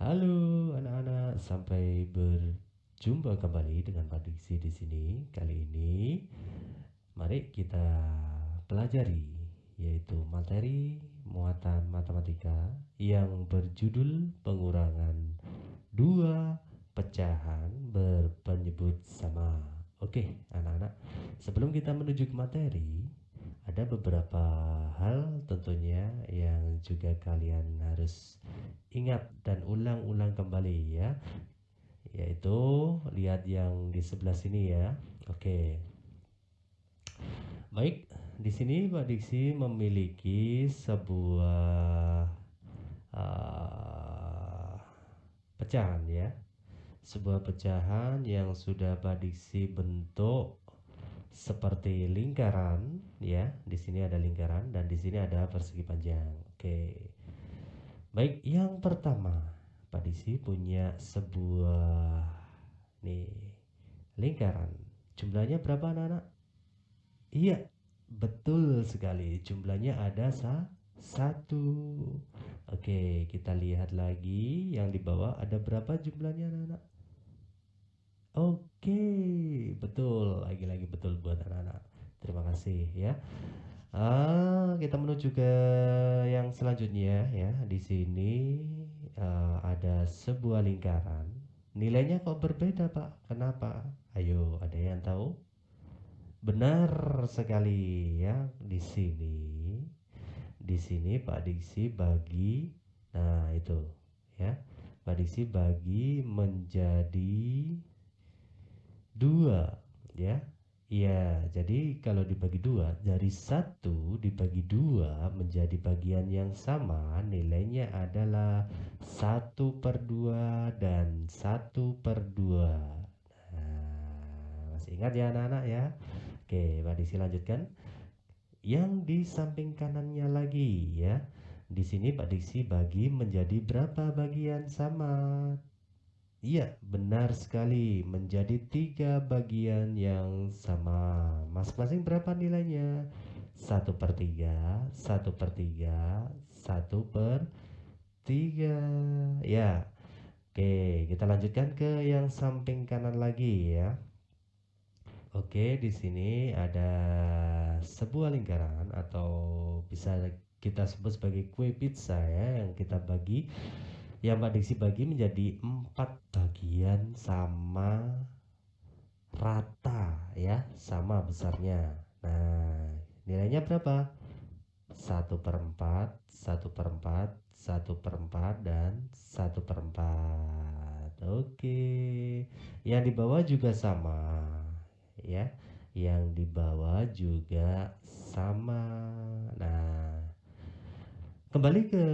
Halo anak-anak, sampai berjumpa kembali dengan Pak di sini. Kali ini mari kita pelajari yaitu materi muatan matematika yang berjudul pengurangan dua pecahan berpenyebut sama. Oke, anak-anak, sebelum kita menuju ke materi, ada beberapa hal tentunya yang juga kalian harus ingat dan ulang-ulang kembali ya. Yaitu lihat yang di sebelah sini ya. Oke. Baik di sini Pak Diksi memiliki sebuah uh, pecahan ya. Sebuah pecahan yang sudah Pak Diksi bentuk seperti lingkaran ya di sini ada lingkaran dan di sini ada persegi panjang oke Baik, yang pertama, Pak Disi punya sebuah nih lingkaran. Jumlahnya berapa anak-anak? Iya, betul sekali. Jumlahnya ada sa satu. Oke, kita lihat lagi yang di bawah ada berapa jumlahnya anak-anak? Oke, betul. Lagi-lagi betul buat anak-anak. Terima kasih ya. Ah, kita menuju ke yang selanjutnya ya. Di sini uh, ada sebuah lingkaran. Nilainya kok berbeda, Pak? Kenapa? Ayo, ada yang tahu? Benar sekali ya. Di sini di sini Pak Diksi bagi nah itu ya. Pak Diksi bagi menjadi dua ya Iya, jadi kalau dibagi dua, dari satu dibagi dua menjadi bagian yang sama, nilainya adalah satu per dua dan satu per dua. Nah, masih ingat ya anak-anak ya? Oke, Pak Diksi lanjutkan. Yang di samping kanannya lagi ya. Di sini Pak Diksi bagi menjadi berapa bagian sama? Iya, benar sekali. Menjadi tiga bagian yang sama. Masing-masing berapa nilainya? Satu per tiga, satu per tiga, satu per tiga. Ya, oke. Kita lanjutkan ke yang samping kanan lagi ya. Oke, di sini ada sebuah lingkaran atau bisa kita sebut sebagai kue pizza ya yang kita bagi yang Pak Diksi bagi menjadi empat bagian sama rata ya sama besarnya. Nah nilainya berapa? Satu per empat satu per empat satu per empat dan satu per empat. Oke. Yang di bawah juga sama ya. Yang di bawah juga sama. Nah Kembali ke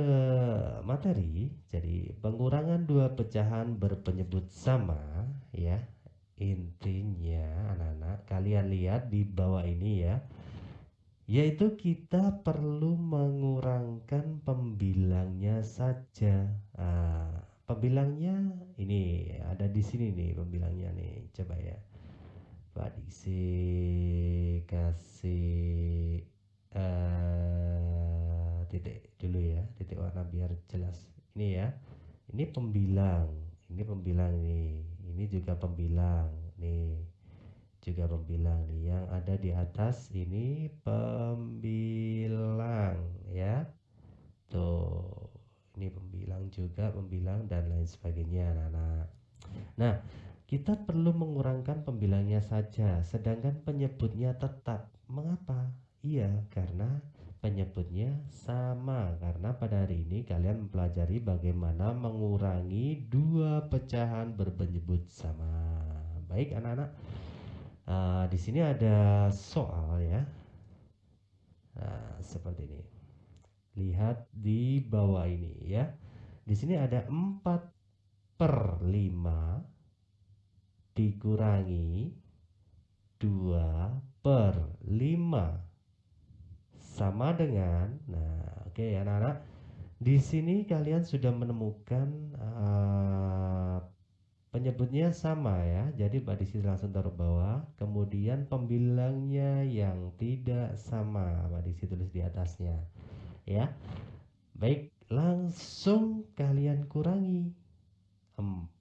materi, jadi pengurangan dua pecahan berpenyebut sama ya. Intinya anak-anak kalian lihat di bawah ini ya. Yaitu kita perlu mengurangkan pembilangnya saja. Nah, pembilangnya ini ada di sini nih pembilangnya nih. Coba ya. Pak Diksi kasih uh, warna biar jelas. Ini ya. Ini pembilang. Ini pembilang nih ini juga pembilang nih. Juga pembilang nih. Yang ada di atas ini pembilang ya. Tuh. Ini pembilang juga pembilang dan lain sebagainya anak-anak. Nah kita perlu mengurangkan pembilangnya saja sedangkan penyebutnya tetap. Mengapa? Iya karena penyebutnya sama karena pada hari ini kalian mempelajari bagaimana mengurangi dua pecahan berpenyebut sama. Baik anak-anak, uh, di sini ada soal ya. Nah, seperti ini. Lihat di bawah ini ya. Di sini ada 4 per 5 dikurangi 2 per 5 sama dengan nah oke okay, anak-anak di sini kalian sudah menemukan uh, penyebutnya sama ya. Jadi Pak Disi langsung taruh bawah. Kemudian pembilangnya yang tidak sama Pak Disi tulis di atasnya ya. Baik langsung kalian kurangi. 4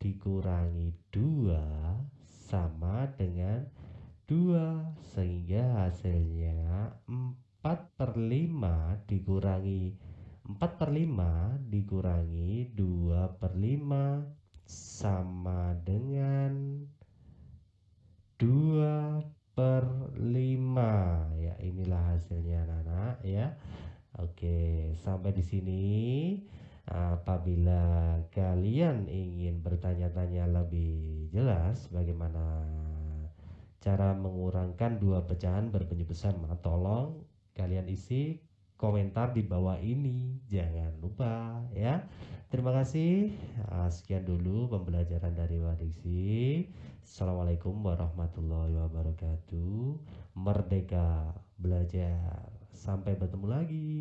dikurangi 2 sama dengan 2 sehingga hasilnya 4 per 5 dikurangi 4 per 5 dikurangi 2 per 5 sama dengan 2 per 5 ya inilah hasilnya anak-anak ya. Oke sampai di sini. Apabila kalian ingin bertanya-tanya lebih jelas bagaimana cara mengurangkan dua pecahan berpenyebesar tolong kalian isi komentar di bawah ini. Jangan lupa ya. Terima kasih. Ah, sekian dulu pembelajaran dari Wadiksi Assalamualaikum warahmatullahi wabarakatuh. Merdeka belajar. Sampai bertemu lagi